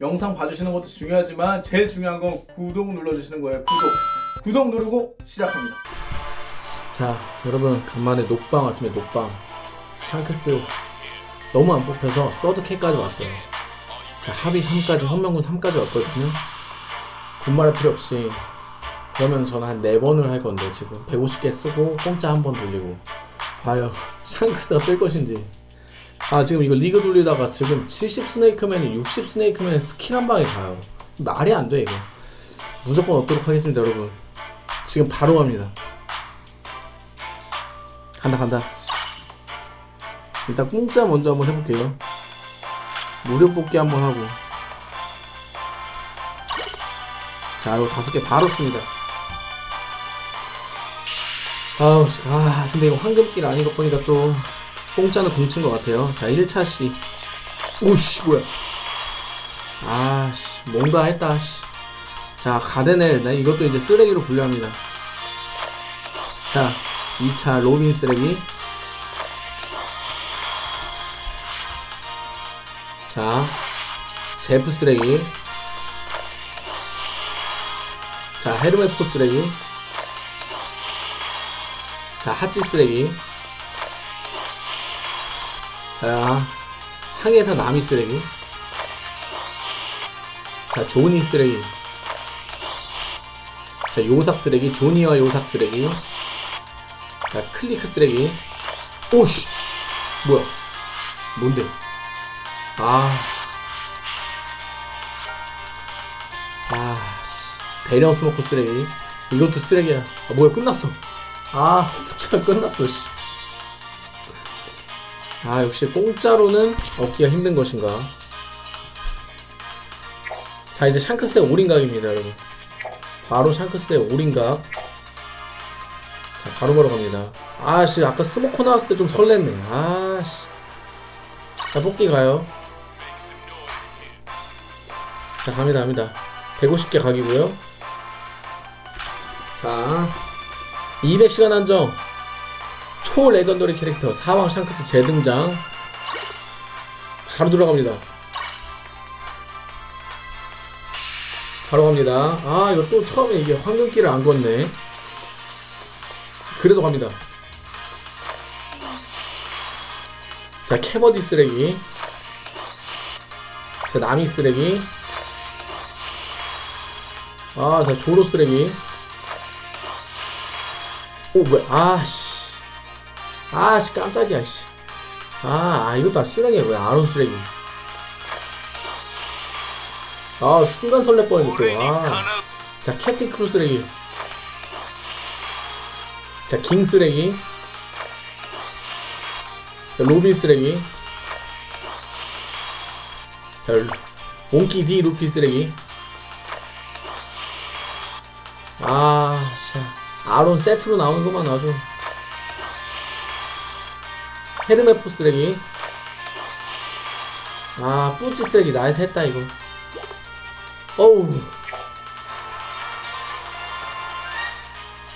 영상 봐주시는 것도 중요하지만 제일 중요한 건 구독 눌러주시는 거예요. 구독. 구독 누르고 시작합니다. 자 여러분 간만에 녹방 왔습니다. 녹방. 샹크스 너무 안 뽑혀서 서드캐까지 왔어요. 자 합의 3까지 헌명군 3까지 왔거든요. 군말할 필요 없이. 그러면 저는 한 4번을 할 건데 지금. 150개 쓰고 공짜 한 번 돌리고. 과연 샹크스가 뜰 것인지 아 지금 이거 리그 돌리다가 지금 70 스네이크맨이 60 스네이크맨 스킬 한 방에 가요. 말이 안 돼 이거. 무조건 얻도록 하겠습니다 여러분. 지금 바로 갑니다. 간다 간다. 일단 공짜 먼저 한번 해볼게요. 무료 뽑기 한번 하고. 자 이거 다섯 개 바로 씁니다. 아우 씨, 아 근데 이거 황금길 아닌 것 보니까 또 공짜는 공친 것 같아요. 자 1차 시 오씨 뭐야. 아씨 뭔가 했다 씨. 자 가데넬 나 이것도 이제 쓰레기로 분류합니다. 자 2차 로빈 쓰레기. 자 제프 쓰레기. 자 헤르메포 쓰레기. 자 하찌 쓰레기 자 항해사 나미 쓰레기. 자 조니 쓰레기. 자 요삭 쓰레기 조니와 요삭 쓰레기. 자 클리크 쓰레기. 오씨 뭐야? 뭔데? 아. 아, 씨. 대령 스모커 쓰레기. 이것도 쓰레기야. 아 뭐야 끝났어. 아 끝났어 씨. 아 역시 공짜로는 얻기가 힘든 것인가? 자 이제 샹크스의 올인각입니다 여러분. 바로 샹크스의 올인각. 자 바로 바로 갑니다. 아씨 아까 스모커 나왔을 때 좀 설렜네. 아씨. 자 뽑기 가요. 자 갑니다 갑니다. 150개 각이고요. 자 200시간 한정 초 레전더리 캐릭터 사왕 샹크스 재등장. 바로 들어갑니다. 바로 갑니다. 아 이거 또 처음에 이게 황금길을 안 걷네. 그래도 갑니다. 자 캐버디 쓰레기. 자 나미 쓰레기. 아자 조로 쓰레기. 오 뭐야? 아씨 아씨 깜짝이야 씨. 아, 아 이것도 아 쓰레기야 왜 아론 쓰레기? 아 순간 설레 뻔했네 또아자 캡틴 크루 쓰레기. 자킹 쓰레기. 자 로빈 쓰레기. 자 몽키 D 루피 쓰레기. 아 씨. 아론 세트로 나오는 것만 아주 헤르메포 쓰레기 아 뿌찌 쓰레기 나에서 했다 이거. 어우.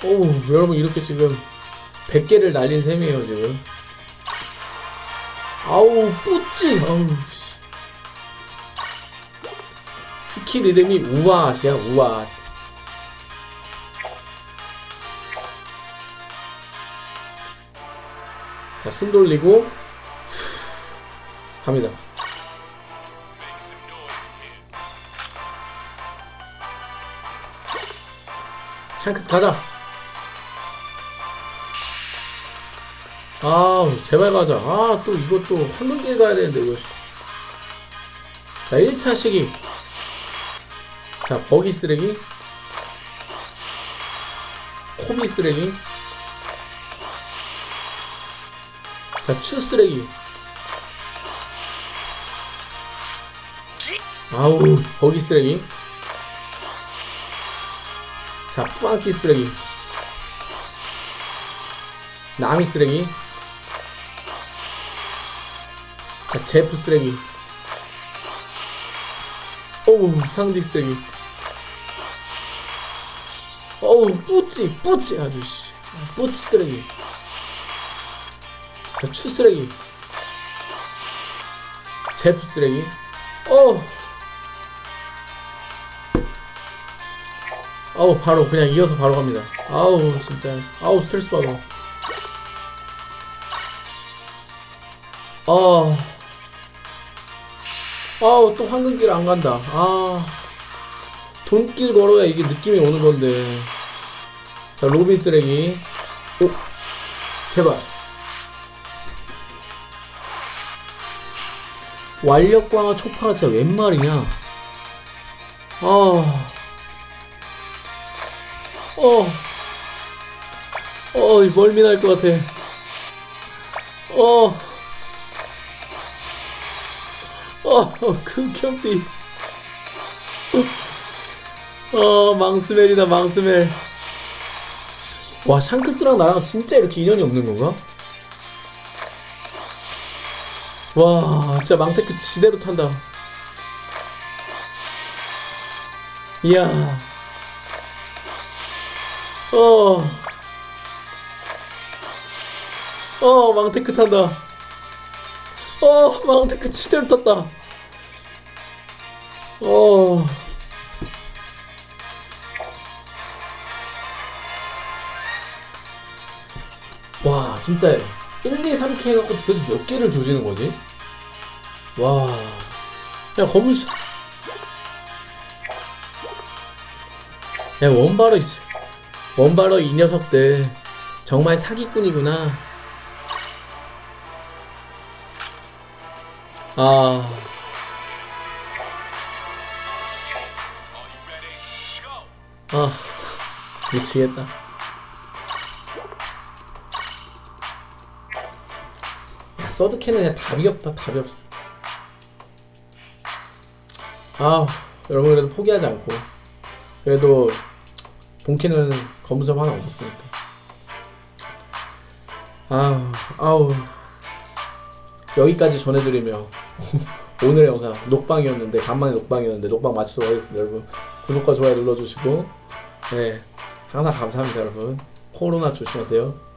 어우 여러분 이렇게 지금 100개를 날린 셈이에요 지금. 아우 뿌찌 아우 스킬 이름이 우아앗이야 우아 자, 숨 돌리고 후, 갑니다. 샹크스 가자. 아, 제발 가자. 아, 또 이것도 헌눈길 가야 되는데 이거. 자, 1차 시기. 자, 버기 쓰레기. 코비 쓰레기. 자, 추 쓰레기. 아우, 버기 쓰레기. 자, 뿌안기 쓰레기. 나미 쓰레기. 자, 제프 쓰레기. 어우, 상디 쓰레기. 어우, 뿌찌, 뿌찌, 아주, 씨. 뿌찌 쓰레기. 자, 추 쓰레기. 제프 쓰레기. 어. 아우 바로 그냥 이어서 바로 갑니다. 아우 진짜. 아우 스트레스 받아. 아. 아우 또 황금길 안 간다. 아. 돈길 걸어야 이게 느낌이 오는 건데. 자 로빈 쓰레기. 오. 제발 완력광화 초파가 진짜 웬 말이냐 아 어, 어, 이 멀미 날 것 같아. 어, 어, 극혐띠. 어, 망스멜이다, 망스멜. 와, 샹크스랑 나랑 진짜 이렇게 인연이 없는 건가? 와, 진짜 망테크 지대로 탄다. 이야. 어. 어, 망테크 탄다. 어, 망테크 치대로 탔다. 어. 와, 진짜 1, 2, 3키 해갖고 도대체 몇 개를 조지는 거지? 와. 야, 검수. 야, 원바로 있어. 원바로 이 녀석들 정말 사기꾼이구나. 아. 아, 미치겠다. 서드캐는 그냥 답이 없다, 답이 없어. 아, 여러분 그래도 포기하지 않고. 그래도 본캐는 검은섬 하나 없었으니까. 아, 아우. 여기까지 전해드리며 오늘의 영상 녹방이었는데 간만에 녹방이었는데 녹방 마치도록 하겠습니다 여러분 구독과 좋아요 눌러주시고 네 항상 감사합니다 여러분 코로나 조심하세요